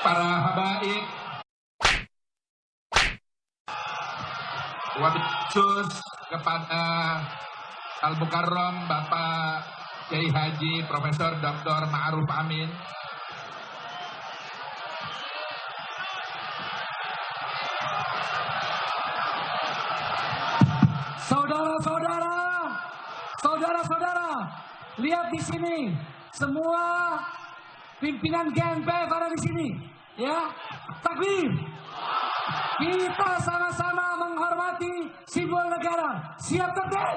para habaib, wabil khusus kepada Al Mukarram Bapak Kiai Haji Profesor Dr. Ma'ruf Amin. Saudara-saudara, saudara-saudara, lihat di sini semua pimpinan GNPF ada di sini, ya. Takbir. Kita sama-sama menghormati simbol negara. Siap tertib?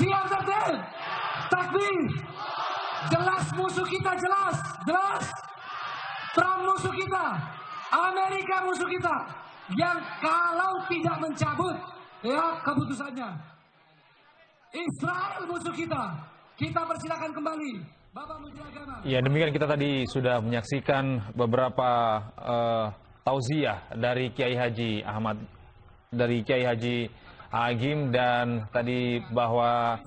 Siap tertib? Takbir. Jelas musuh kita jelas, jelas. Trump musuh kita, Amerika musuh kita. Yang kalau tidak mencabut ya keputusannya. Israel musuh kita. Kita persilakan kembali. Ya demikian kita tadi sudah menyaksikan beberapa uh, tauziah dari Kiai Haji Ahmad dari Kiai Haji Agim dan tadi bahwa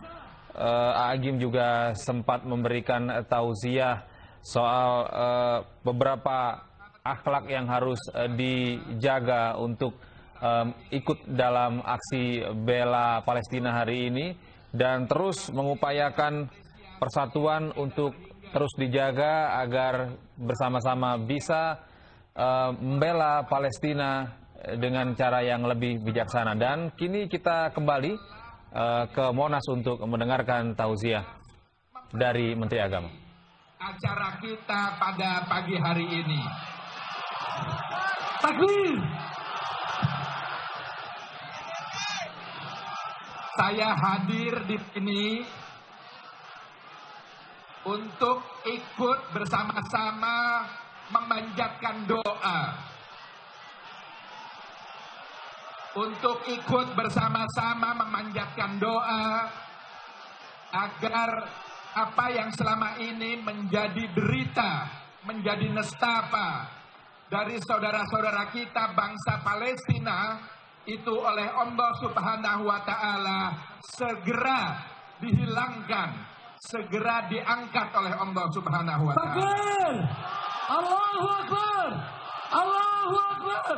uh, Agim juga sempat memberikan tauziah soal uh, beberapa akhlak yang harus uh, dijaga untuk um, ikut dalam aksi bela Palestina hari ini dan terus mengupayakan persatuan untuk terus dijaga agar bersama-sama bisa uh, membela Palestina dengan cara yang lebih bijaksana. Dan kini kita kembali uh, ke Monas untuk mendengarkan tauziah dari Menteri Agama. Acara kita pada pagi hari ini. Takbir. Saya hadir di sini untuk ikut bersama-sama memanjatkan doa. Untuk ikut bersama-sama memanjatkan doa agar apa yang selama ini menjadi derita, menjadi nestapa dari saudara-saudara kita bangsa Palestina itu oleh Allah Subhanahu wa taala segera dihilangkan, segera diangkat oleh Allah Subhanahu wa taala. Takbir. Allahu Akbar. Allahu Akbar.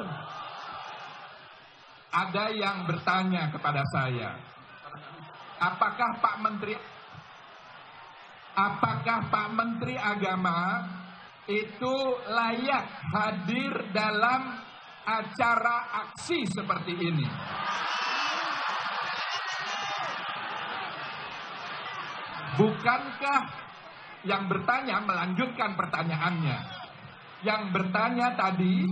Ada yang bertanya kepada saya, apakah Pak Menteri apakah Pak Menteri Agama itu layak hadir dalam acara aksi seperti ini? Bukankah yang bertanya melanjutkan pertanyaannya? Yang bertanya tadi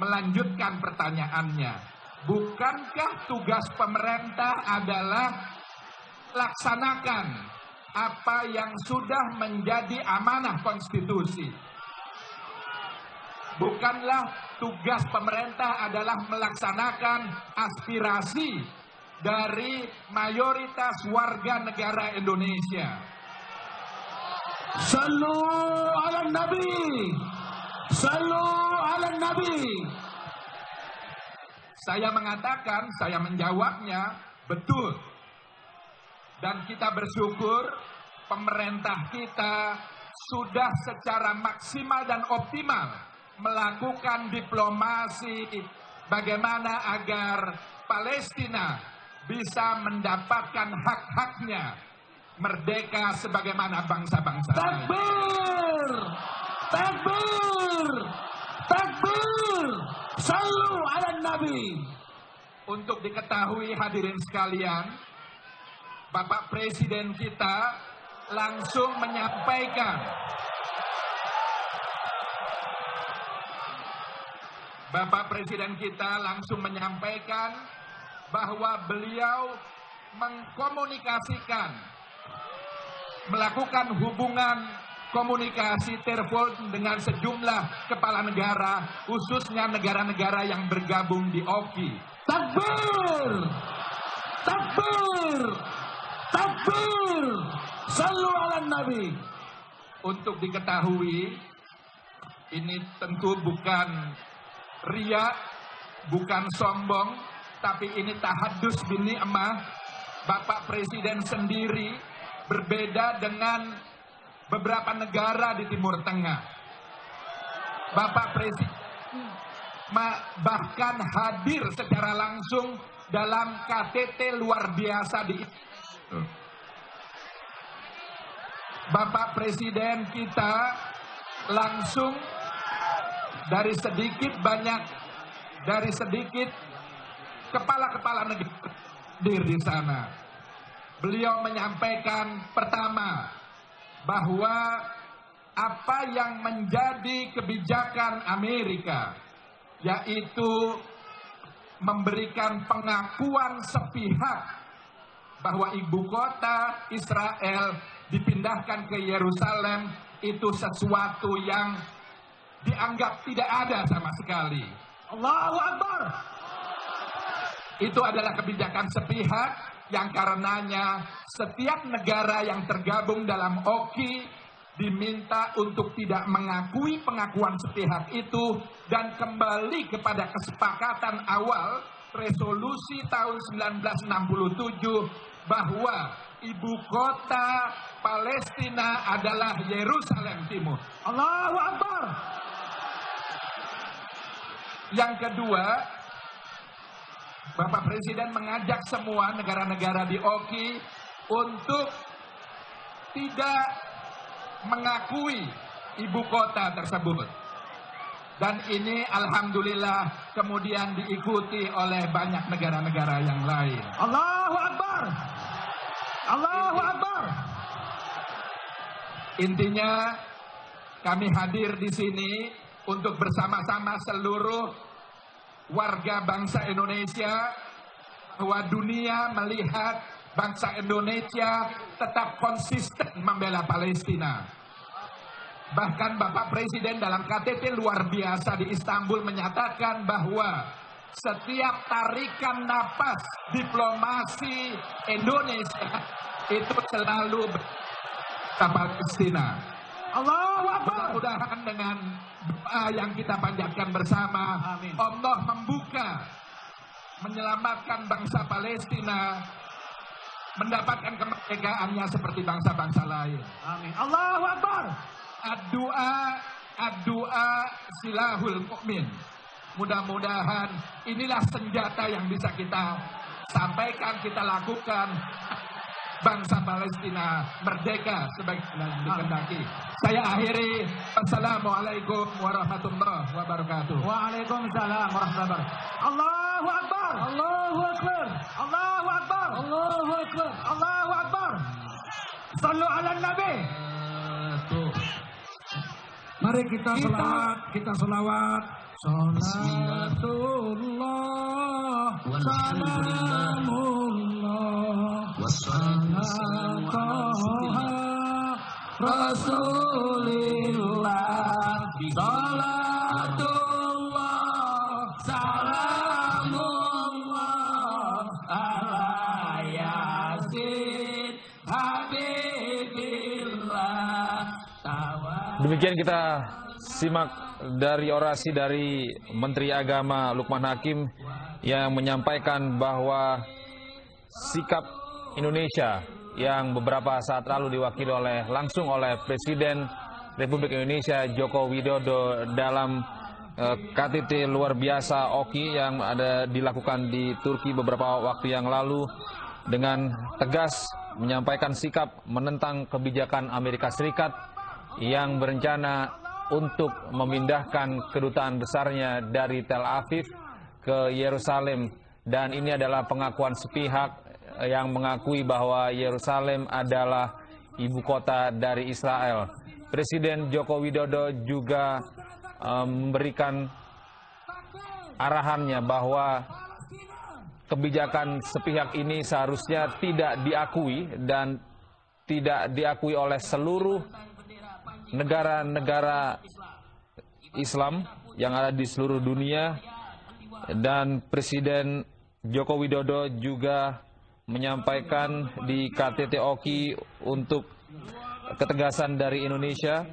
melanjutkan pertanyaannya. Bukankah tugas pemerintah adalah laksanakan apa yang sudah menjadi amanah konstitusi? Bukanlah tugas pemerintah adalah melaksanakan aspirasi dari mayoritas warga negara Indonesia. Sallu ala Nabi. Sallu ala Nabi. Saya mengatakan, saya menjawabnya, betul. Dan kita bersyukur pemerintah kita sudah secara maksimal dan optimal melakukan diplomasi bagaimana agar Palestina bisa mendapatkan hak-haknya merdeka sebagaimana bangsa-bangsa. Takbir. Takbir. Takbir. Sallu ala Nabi. Untuk diketahui hadirin sekalian, Bapak Presiden kita langsung menyampaikan Bapak Presiden kita langsung menyampaikan bahwa beliau mengkomunikasikan melakukan hubungan komunikasi telepon dengan sejumlah kepala negara khususnya negara-negara yang bergabung di OKI. Takbir. Takbir. Takbir. Sallu ala Nabi. Untuk diketahui ini tentu bukan ria, bukan sombong, tapi ini tahadus bini emah. Bapak Presiden sendiri berbeda dengan beberapa negara di Timur Tengah. Bapak Presiden bahkan hadir secara langsung dalam KTT luar biasa di Bapak Presiden kita langsung dari sedikit banyak dari sedikit kepala-kepala negara di sana. Beliau menyampaikan pertama bahwa apa yang menjadi kebijakan Amerika yaitu memberikan pengakuan sepihak bahwa ibu kota Israel dipindahkan ke Yerusalem itu sesuatu yang dianggap tidak ada sama sekali. Allahu Akbar. Itu adalah kebijakan sepihak yang karenanya setiap negara yang tergabung dalam OKI diminta untuk tidak mengakui pengakuan sepihak itu dan kembali kepada kesepakatan awal resolusi tahun 1967 bahwa ibu kota Palestina adalah Yerusalem Timur. Allahu Akbar. Yang kedua, Bapak Presiden mengajak semua negara-negara di OKI untuk tidak mengakui ibu kota tersebut. Dan ini alhamdulillah kemudian diikuti oleh banyak negara-negara yang lain. Allahu Akbar. Allahu Akbar. Intinya kami hadir di sini untuk bersama-sama seluruh warga bangsa Indonesia bahwa dunia melihat bangsa Indonesia tetap konsisten membela Palestina. Bahkan Bapak Presiden dalam KTT luar biasa di Istanbul menyatakan bahwa setiap tarikan napas diplomasi Indonesia itu selalu Palestina. Allahu Akbar. Mudah-mudahan dengan doa yang kita panjatkan bersama, Amin. Allah membuka, menyelamatkan bangsa Palestina, mendapatkan kemerdekaannya seperti bangsa-bangsa lain. Amin. Allahu Akbar. Ad-doa silahul mukmin. Mudah-mudahan inilah senjata yang bisa kita sampaikan, kita lakukan bangsa Palestina merdeka sebagaimana dikehendaki. Saya akhiri. Assalamualaikum warahmatullahi wabarakatuh. Waalaikumsalam warahmatullahi wabarakatuh. Allahu Akbar. Allahu Akbar. Allahu Akbar. Allahu Akbar. Allahu Akbar. Sallu ala Nabi. Mari kita Kita- selawat, kita selawat. Salatullah, salamullah, Rasulillah, salatullah, salamullah, ala yasin. Demikian kita simak dari orasi dari Menteri Agama Lukman Hakim yang menyampaikan bahwa sikap Indonesia yang beberapa saat lalu diwakili oleh langsung oleh Presiden Republik Indonesia Joko Widodo dalam eh, KTT luar biasa OKI yang ada dilakukan di Turki beberapa waktu yang lalu dengan tegas menyampaikan sikap menentang kebijakan Amerika Serikat yang berencana untuk memindahkan kedutaan besarnya dari Tel Aviv ke Yerusalem. Dan ini adalah pengakuan sepihak yang mengakui bahwa Yerusalem adalah ibu kota dari Israel. Presiden Joko Widodo juga memberikan arahannya bahwa kebijakan sepihak ini seharusnya tidak diakui dan tidak diakui oleh seluruh negara-negara Islam yang ada di seluruh dunia dan Presiden Joko Widodo juga menyampaikan di KTT OKI untuk ketegasan dari Indonesia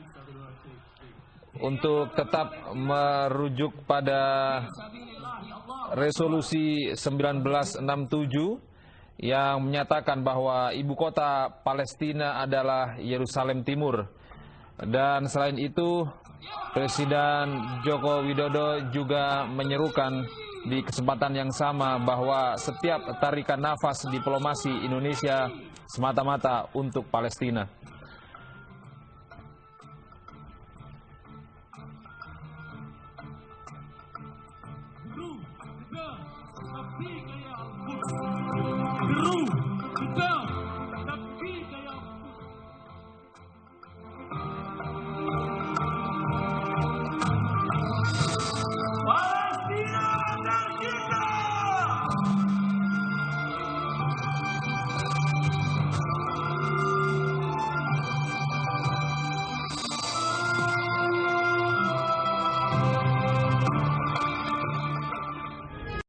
untuk tetap merujuk pada resolusi 1967 yang menyatakan bahwa ibu kota Palestina adalah Yerusalem Timur. Dan selain itu, Presiden Joko Widodo juga menyerukan di kesempatan yang sama bahwa setiap tarikan nafas diplomasi Indonesia semata-mata untuk Palestina.